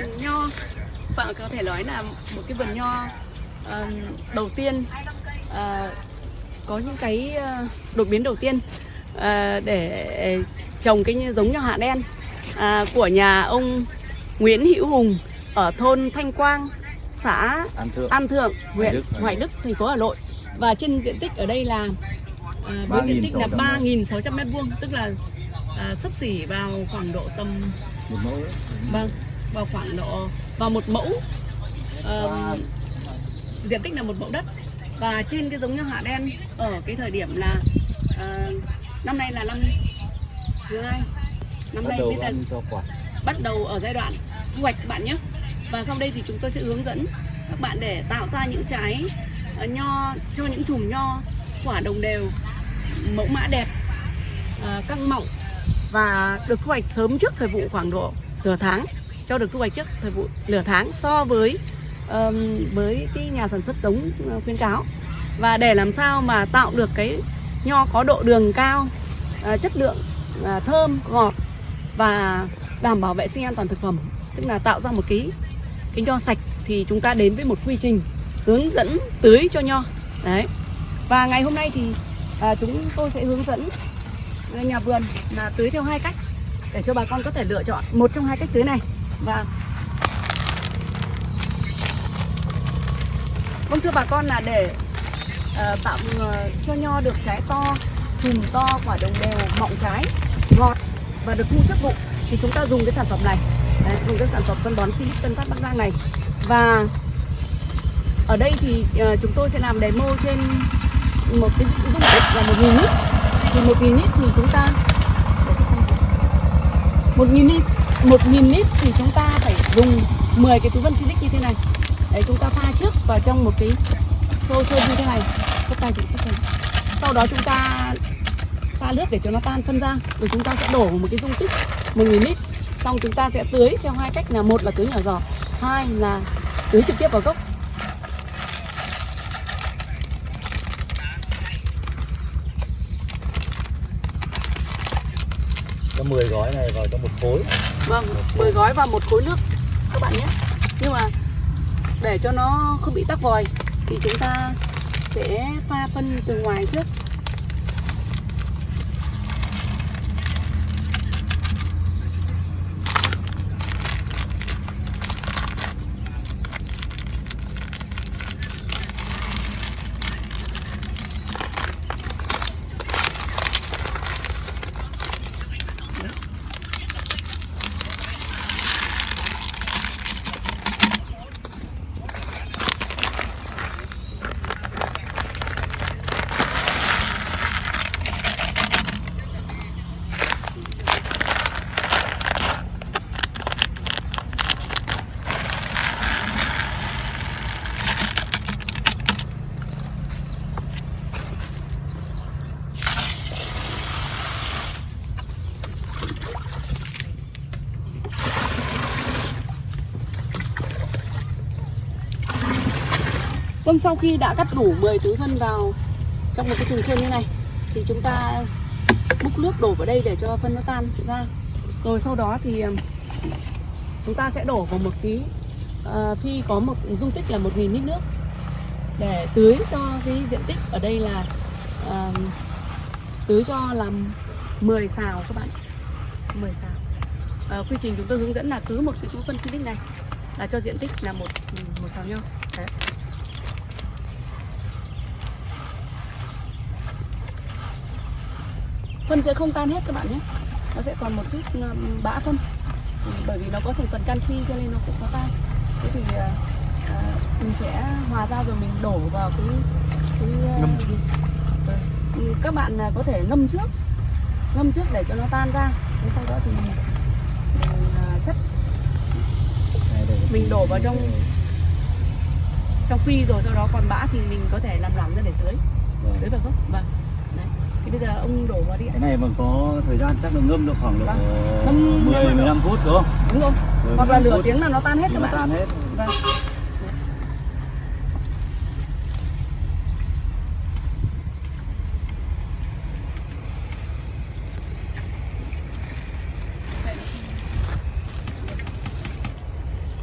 vườn nho. Và có thể nói là một cái vườn nho ờ, đầu tiên ờ, có những cái ờ, đột biến đầu tiên ờ, để trồng cái giống nho hạ đen à, của nhà ông Nguyễn Hữu Hùng ở thôn Thanh Quang, xã An Thượng. An Thượng, huyện Đức, Hoài Đức, thành phố Hà Nội. Và trên diện tích ở đây là à, với diện tích là 3.600 3.600 mét vuông, tức là à, sấp xỉ vào khoảng độ tầm một mẫu vâng vào khoảng độ vào một mẫu. Ờm, diện tích là một mẫu đất. Và trên cái giống nho hạ đen ở cái thời điểm là à, năm nay là năm thứ hai. Năm bắt nay đầu ăn cho quả. bắt đầu ở giai đoạn thu hoạch các bạn nhé. Và sau đây thì chúng tôi sẽ hướng dẫn các bạn để tạo ra những trái ờ, nho cho những chùm nho quả đồng đều mẫu mã đẹp ờ, căng mọng và được thu hoạch sớm trước thời vụ khoảng độ nửa tháng cho được thu hoạch trước thời vụ nửa tháng so với um, với cái nhà sản xuất giống ờ, khuyến cáo. Và để làm sao mà tạo được cái nho có độ đường cao uh, chất lượng uh, thơm ngọt và đảm bảo vệ sinh an toàn thực phẩm tức là tạo ra một cái cái nho sạch thì chúng ta đến với một quy trình hướng dẫn tưới cho nho. Đấy. Và ngày hôm nay thì à, chúng tôi sẽ hướng dẫn nhà vườn là tưới theo hai cách để cho bà con có thể lựa chọn một trong hai cách tưới này vâng, vâng thưa bà con là để uh, tạo uh, cho nho được trái to chùm to quả đồng đều mọng trái ngọt và được thu chất vụ thì chúng ta dùng cái sản phẩm này. Đấy, dùng cái sản phẩm phân bón Silic Tân Phát Bắc Giang này. Và ở đây thì uh, chúng tôi sẽ làm demo trên một cái dung tích là một nghìn lít thì một nghìn lít thì chúng ta một nghìn lít một nghìn lít thì chúng ta phải dùng 10 cái túi vân Silic như thế này. Đấy, chúng ta pha trước vào trong một cái xô xô như thế này. Các tay chị các sau đó chúng ta pha nước để cho nó tan phân ra, rồi chúng ta sẽ đổ một cái dung tích 1.000 lít. Xong chúng ta sẽ tưới theo hai cách là một là tưới nhỏ giọt, hai là tưới trực tiếp vào gốc. Có 10 gói này vào trong một khối vâng 10 gói và một khối nước, các bạn nhé. Nhưng mà để cho nó không bị tắc vòi thì chúng ta sẽ pha phân từ ngoài trước. Vâng, sau khi đã cắt đủ 10 túi phân vào trong một cái thùng sơn như này thì chúng ta múc nước đổ vào đây để cho phân nó tan ra. Rồi sau đó thì chúng ta sẽ đổ vào một tí ờ, phi có một dung tích là 1.000 lít nước để tưới cho cái diện tích ở đây là uh, tưới cho làm 10 xào các bạn 10 xào Ờ, quy trình chúng tôi hướng dẫn là cứ một cái túi phân Silic này là cho diện tích là một một xào nhau Đấy. Phân sẽ không tan hết các bạn nhé. Nó sẽ còn một chút um, bã phân. Ừ, bởi vì nó có thành phần canxi cho nên nó cũng có tan. Thế thì à, mình sẽ hòa ra rồi mình đổ vào cái cái Ngâm. ừ. Ừ, các bạn có thể ngâm trước. Ngâm trước để cho nó tan ra. Thế sau đó thì mình, mình chất. Mình đổ vào trong- trong phi rồi sau đó còn bã thì mình có thể làm lỏng ra để tưới. Vâng. tưới vào gốc. Vâng. Đấy thì bây giờ ông đổ vào đi ạ. cái này mà có thời gian chắc là ngâm được khoảng vâng. độ 10 15 phút đúng không? Đúng không hoặc là nửa tiếng là nó tan hết các bạn tan hết. Vâng.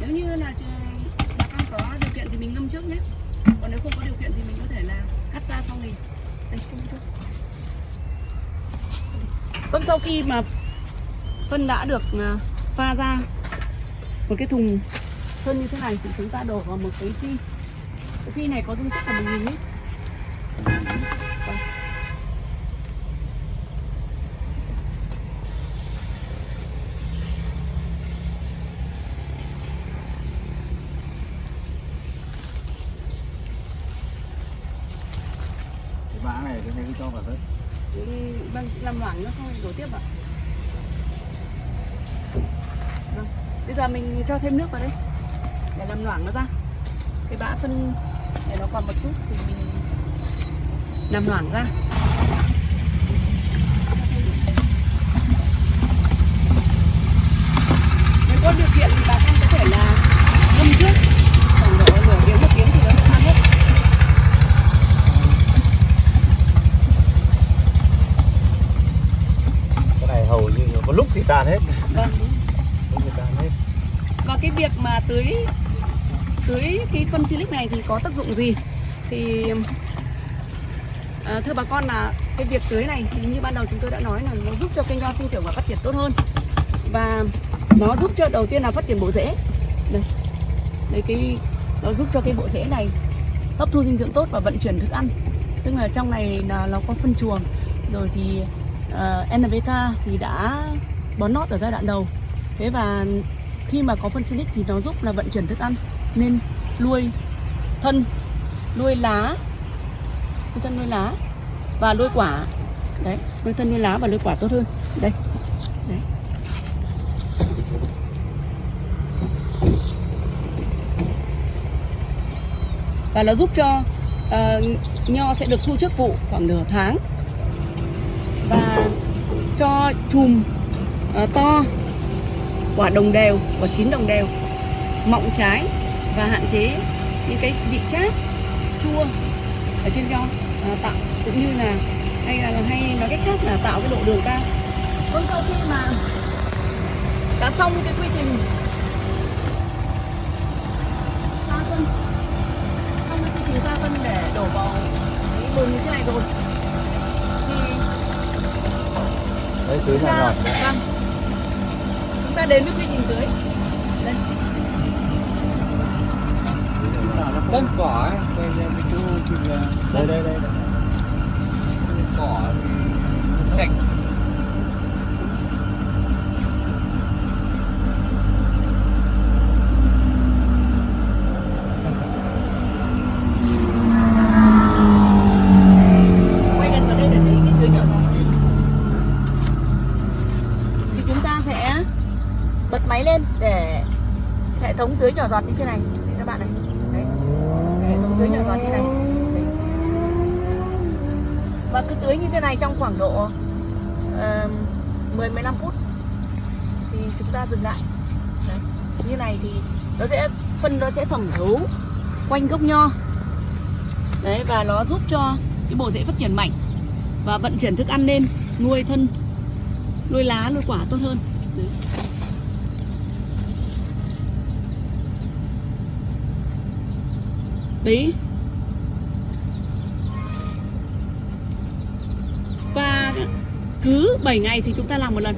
nếu như là bà con có điều kiện thì mình ngâm trước nhé. Còn nếu không có điều kiện thì mình có thể là cắt ra xong thì đây chung chút vâng sau khi mà phân đã được à, pha ra một cái thùng phân như thế này thì chúng ta đổ vào một cái phi. Cái phi này có dung tích là 1.000 lít. Cái bã này cái này cứ cho vào đất làm loãng nó xong rồi đổ tiếp ạ. Vâng bây giờ mình cho thêm nước vào đây. Để làm loãng nó ra. Cái bã phân để nó còn một chút thì mình làm loãng ra. Nếu có điều kiện thì bà con có thể là ngâm trước khoảng độ nửa tiếng một tiếng thì nó sẽ tan hết cái này hầu như có lúc thì tan hết vâng lúc thì tan hết và cái việc mà tưới tưới cái phân silic này thì có tác dụng gì? Thì à, thưa bà con là cái việc tưới này thì như ban đầu chúng tôi đã nói là nó giúp cho cây nho sinh trưởng và phát triển tốt hơn. Và nó giúp cho đầu tiên là phát triển bộ rễ. Đây. Đây cái nó giúp cho cái bộ rễ này hấp thu dinh dưỡng tốt và vận chuyển thức ăn. Tức là trong này là nó có phân chuồng. Rồi thì à, uh, NPK thì đã bón nót ở giai đoạn đầu. Thế và khi mà có phân silic thì nó giúp là vận chuyển thức ăn nên nuôi thân nuôi lá nuôi thân nuôi lá và nuôi quả. Đấy nuôi thân nuôi lá và nuôi quả tốt hơn. Đây. Đấy. Và nó giúp cho uh, nho sẽ được thu trước vụ khoảng nửa tháng. Và cho chùm uh, to quả đồng đều quả chín đồng đều mọng trái và hạn chế những cái vị chát chua ở trên nho à, tạo cũng như là hay là hay nói cách khác là tạo cái độ đường cao. Vâng sau khi mà đã xong cái quy trình. Pha phân. Xong cái quy trình pha phân để đổ vào cái bồn như thế này rồi. Thì đấy tưới chúng nhỏ ta ngọt vâng. Chúng ta đến với quy trình tưới Vâng. cỏ ấy, đây đây cái chỗ là đây đây đây đây. cỏ sạch quay gần vào đây để thấy cái tưới nhỏ giọt thì chúng ta sẽ bật máy lên để hệ thống tưới nhỏ giọt như thế này các bạn này tưới nhỏ giọt như này Đấy. và cứ tưới như thế này trong khoảng độ uh, 10 15 phút thì chúng ta dừng lại đấy. như này thì nó sẽ phân nó sẽ thẩm thấu quanh gốc nho đấy và nó giúp cho cái bộ rễ phát triển mạnh và vận chuyển thức ăn lên nuôi thân nuôi lá nuôi quả tốt hơn đấy. Đấy và cứ 7 ngày thì chúng ta làm một lần.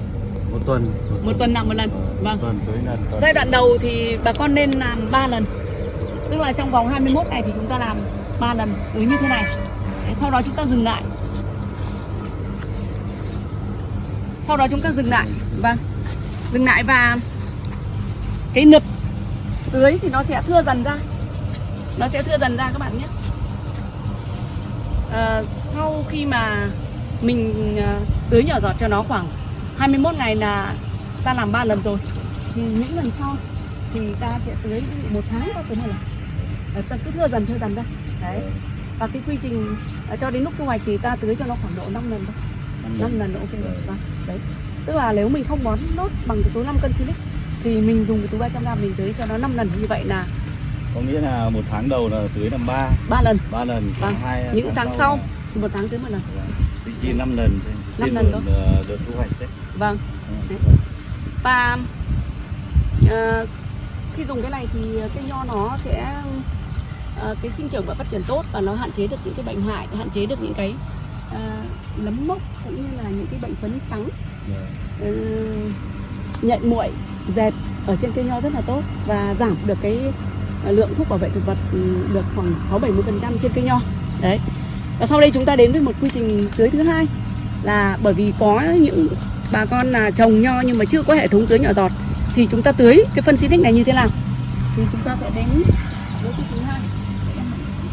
Một tuần. Một tuần làm một lần. Vâng. tuần tưới lần tuần. giai đoạn đầu thì bà con nên làm 3 lần. Tức là trong vòng 21 ngày thì chúng ta làm 3 lần. Tưới như thế này. Đấy, sau đó chúng ta dừng lại. Sau đó chúng ta dừng lại. Vâng. Dừng lại và cái nực tưới thì nó sẽ thưa dần ra nó sẽ thưa dần ra các bạn nhé. Ờ, sau khi mà mình ờ, tưới nhỏ giọt cho nó khoảng 21 ngày là ta làm 3 lần rồi. Thì những lần sau thì ta sẽ tưới một tháng ta tưới một lần ta cứ thưa dần thưa dần ra. Đấy. Và cái quy trình ờ, cho đến lúc thu hoạch thì ta tưới cho nó khoảng độ 5 lần thôi. Năm 5 lần. ok. Rồi vâng. Đấy. Tức là nếu mình không bón nốt bằng cái túi 5 cân silic thì mình dùng cái túi 300 gram mình tưới cho nó 5 lần. Như vậy là có nghĩa là một tháng đầu là tưới làm ba. Ba lần. Ba lần Vâng. tháng hai những tháng sau là- thì một tháng tưới một lần. Thì chia 5 lần Năm lần thôi. ờ, đợt thu hoạch đấy. vâng. Ừ. và ờ, khi dùng cái này thì cây nho nó sẽ ờ, cái sinh trưởng và phát triển tốt và nó hạn chế được những cái bệnh hại hạn chế được những cái ờ, nấm mốc cũng như là những cái bệnh phấn trắng. Ừ, nhạy muội dẹp ở trên cây nho rất là tốt và giảm được cái Ờ, lượng thuốc bảo vệ thực vật ừ, được khoảng 6 70 trên cây nho. Đấy. Và sau đây chúng ta đến với một quy trình tưới thứ hai là bởi vì có những bà con là trồng nho nhưng mà chưa có hệ thống tưới nhỏ giọt, thì chúng ta tưới cái phân xịt này như thế nào? Thì chúng ta sẽ đến với quy trình thứ hai.